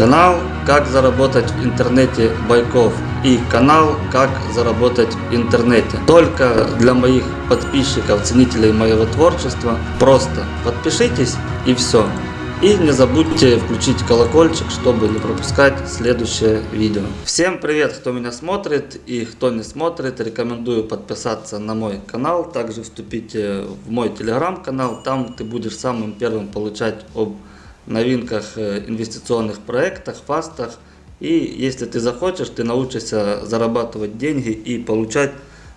Канал «Как заработать в интернете Байков» и канал «Как заработать в интернете». Только для моих подписчиков, ценителей моего творчества. Просто подпишитесь и все. И не забудьте включить колокольчик, чтобы не пропускать следующее видео. Всем привет, кто меня смотрит и кто не смотрит. Рекомендую подписаться на мой канал. Также вступите в мой телеграм-канал. Там ты будешь самым первым получать об новинках э, инвестиционных проектах, фастах. И если ты захочешь, ты научишься зарабатывать деньги и получать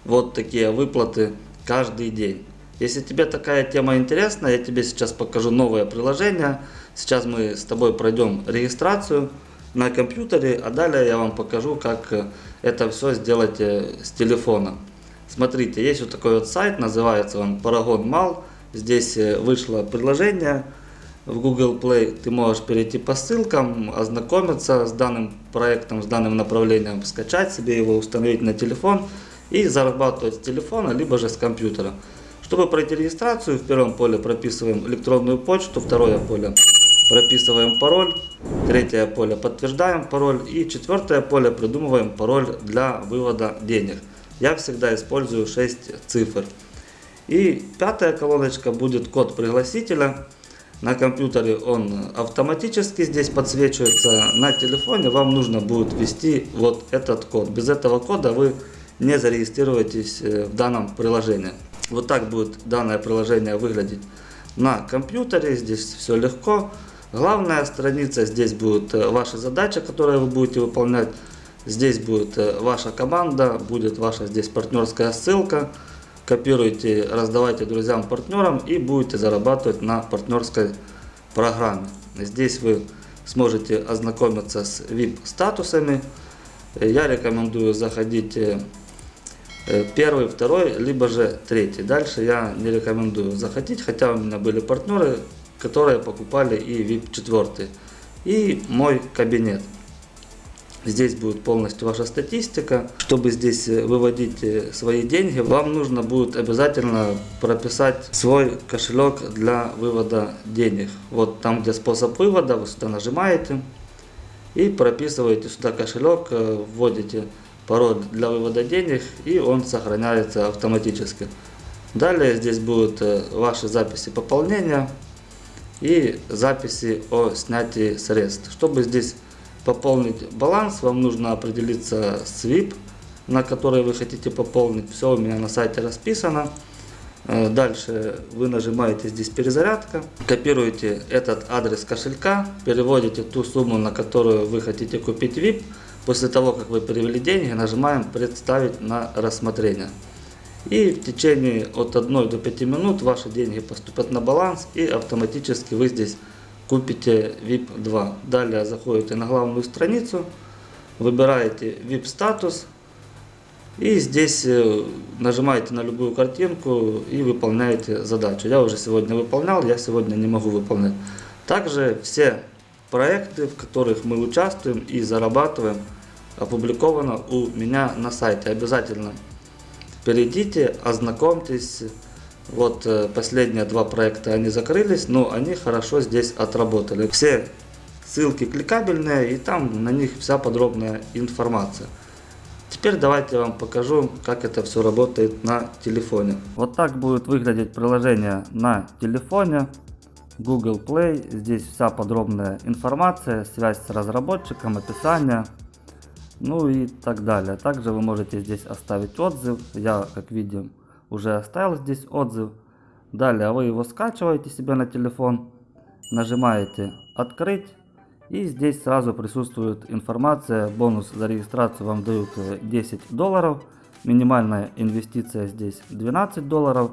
вот такие выплаты каждый день. Если тебе такая тема интересна, я тебе сейчас покажу новое приложение. Сейчас мы с тобой пройдем регистрацию на компьютере, а далее я вам покажу, как э, это все сделать э, с телефона. Смотрите, есть вот такой вот сайт, называется он Paragon Mall. Здесь вышло приложение в Google Play. Ты можешь перейти по ссылкам, ознакомиться с данным проектом, с данным направлением, скачать себе его, установить на телефон и зарабатывать с телефона, либо же с компьютера. Чтобы пройти регистрацию, в первом поле прописываем электронную почту, второе поле прописываем пароль, третье поле подтверждаем пароль и четвертое поле придумываем пароль для вывода денег. Я всегда использую 6 цифр. И пятая колоночка будет код пригласителя. На компьютере он автоматически здесь подсвечивается. На телефоне вам нужно будет ввести вот этот код. Без этого кода вы не зарегистрируетесь э, в данном приложении. Вот так будет данное приложение выглядеть на компьютере. Здесь все легко. Главная страница, здесь будет э, ваша задача, которую вы будете выполнять. Здесь будет э, ваша команда, будет ваша здесь партнерская ссылка копируйте, раздавайте друзьям, партнерам и будете зарабатывать на партнерской программе. Здесь вы сможете ознакомиться с VIP статусами. Я рекомендую заходить э, первый, второй, либо же третий. Дальше я не рекомендую заходить, хотя у меня были партнеры, которые покупали и VIP 4 и мой кабинет. Здесь будет полностью ваша статистика. Чтобы здесь э, выводить э, свои деньги, вам нужно будет обязательно прописать свой кошелек для вывода денег. Вот там, где способ вывода, вы сюда нажимаете и прописываете сюда кошелек, э, вводите пароль для вывода денег и он сохраняется автоматически. Далее здесь будут ваши записи пополнения и записи о снятии средств. Чтобы здесь пополнить баланс, вам нужно определиться с VIP, на который вы хотите пополнить. Все у меня на сайте расписано. Э, дальше вы нажимаете здесь перезарядка, копируете этот адрес кошелька, переводите ту сумму, на которую вы хотите купить VIP. После того, как вы перевели деньги, нажимаем представить на рассмотрение. И в течение от 1 до 5 минут ваши деньги поступят на баланс и автоматически вы здесь купите VIP 2. Далее заходите на главную страницу, выбираете VIP статус и здесь нажимаете на любую картинку и выполняете задачу. Я уже сегодня выполнял, я сегодня не могу выполнять. Также все проекты, в которых мы участвуем и зарабатываем, опубликовано у меня на сайте. Обязательно перейдите, ознакомьтесь вот э, последние два проекта они закрылись, но они хорошо здесь отработали. Все ссылки кликабельные и там на них вся подробная информация. Теперь давайте я вам покажу, как это все работает на телефоне. Вот так будет выглядеть приложение на телефоне. Google Play. Здесь вся подробная информация, связь с разработчиком, описание, ну и так далее. Также вы можете здесь оставить отзыв. Я, как видим, уже оставил здесь отзыв. Далее вы его скачиваете себе на телефон, нажимаете «Открыть». И здесь сразу присутствует информация, бонус за регистрацию вам дают 10 э, долларов. Минимальная инвестиция здесь 12 долларов.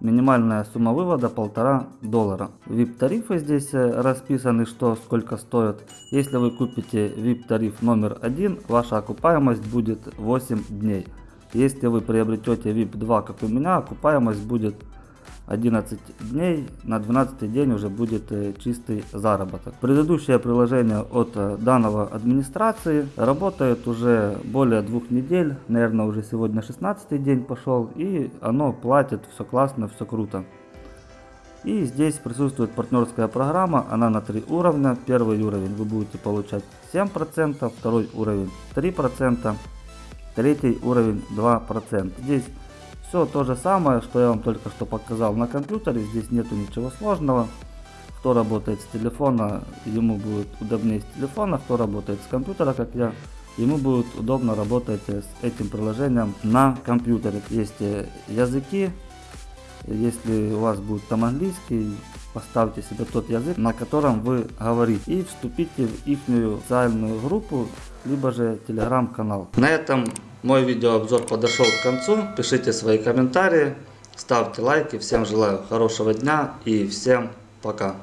Минимальная сумма вывода полтора доллара. VIP тарифы здесь э, расписаны, что сколько стоит. Если вы купите VIP тариф номер один, ваша окупаемость будет 8 дней. Если вы приобретете VIP 2, как у меня, окупаемость будет 11 дней, на 12 день уже будет э, чистый заработок. Предыдущее приложение от э, данного администрации работает уже более двух недель, наверное уже сегодня 16 день пошел, и оно платит, все классно, все круто. И здесь присутствует партнерская программа, она на три уровня. Первый уровень вы будете получать 7%, второй уровень 3%, третий уровень 2%. Здесь все то же самое, что я вам только что показал на компьютере, здесь нету ничего сложного. Кто работает с телефона, ему будет удобнее с телефона, кто работает с компьютера, как я, ему будет удобно работать с этим приложением на компьютере. Есть э, языки, если у вас будет там английский, поставьте себе тот язык, на котором вы говорите, и вступите в их социальную группу, либо же телеграм-канал. На этом мой видеообзор подошел к концу. Пишите свои комментарии, ставьте лайки. Всем желаю хорошего дня и всем пока.